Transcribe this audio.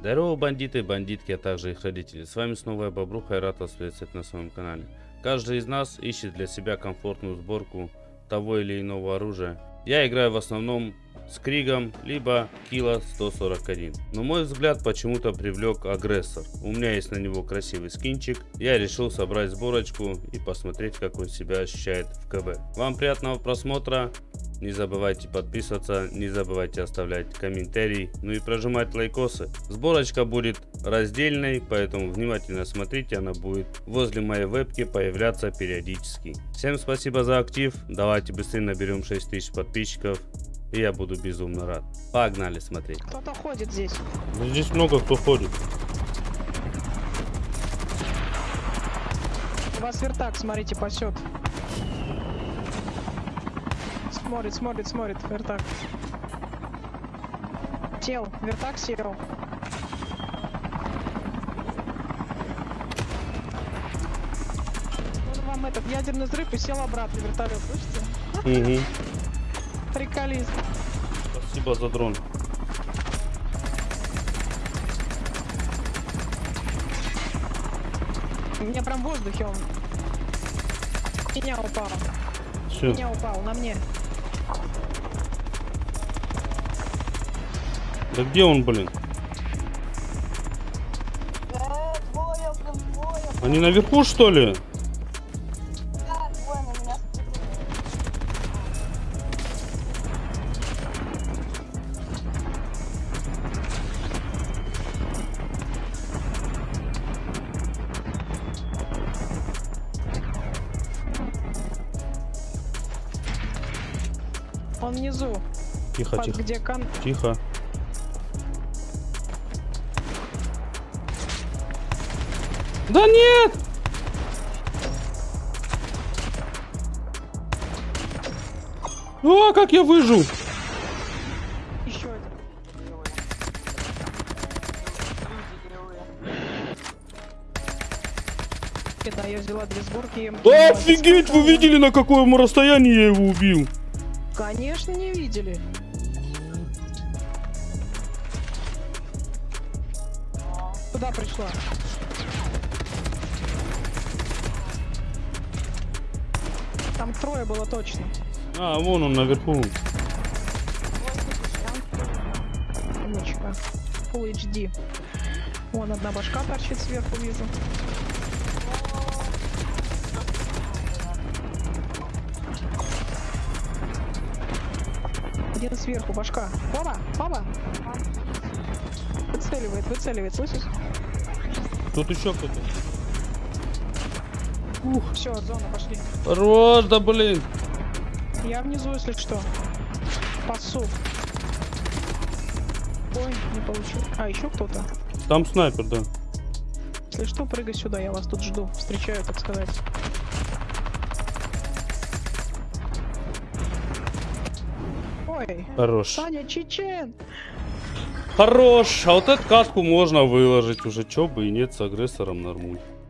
Здорово, бандиты, бандитки, а также их родители. С вами снова я, Бобруха, и рад вас приветствовать на своем канале. Каждый из нас ищет для себя комфортную сборку того или иного оружия. Я играю в основном с Кригом, либо Кила 141. Но мой взгляд почему-то привлек агрессор. У меня есть на него красивый скинчик. Я решил собрать сборочку и посмотреть, как он себя ощущает в КБ. Вам приятного просмотра. Не забывайте подписываться, не забывайте оставлять комментарий, ну и прожимать лайкосы. Сборочка будет раздельной, поэтому внимательно смотрите, она будет возле моей вебки появляться периодически. Всем спасибо за актив, давайте быстрее наберем 6000 подписчиков. И я буду безумно рад. Погнали смотреть. Кто-то ходит здесь. Ну, здесь много кто ходит. У вас вертак, смотрите, пасет. Смотрит, смотрит, смотрит, вертак. Сел, вертак сел. Вот вам этот ядерный взрыв и сел обратно вертолет, слышите? Угу. Приколист. Спасибо за дрон. У меня прям в воздухе он. Меня упал. Все. Меня упал, на мне. Да где он, блин? Они наверху, что ли? Он внизу. Тихо, под тихо. где кан... Тихо. Да нет! А, как я выжил! Еще один. Да, я взяла две сборки. офигеть, вы видели, на каком расстоянии я его убил? Конечно, не видели. Куда пришла? Там трое было точно. А, вон он наверху. Умничка. Full HD. Вон одна башка торчит сверху, вижу. Один сверху, башка. Оба, оба. Выцеливает, выцеливает, слышишь? Тут еще кто-то. Все, зона, пошли. Хорош, да блин. Я внизу, если что. Пасу. Ой, не получил. А, еще кто-то. Там снайпер, да. Если что, прыгай сюда, я вас тут жду. Встречаю, так сказать. Ой, Хорош. Саня Чечен! Хорош. А вот эту катку можно выложить уже. Чё бы и нет с агрессором нормуль.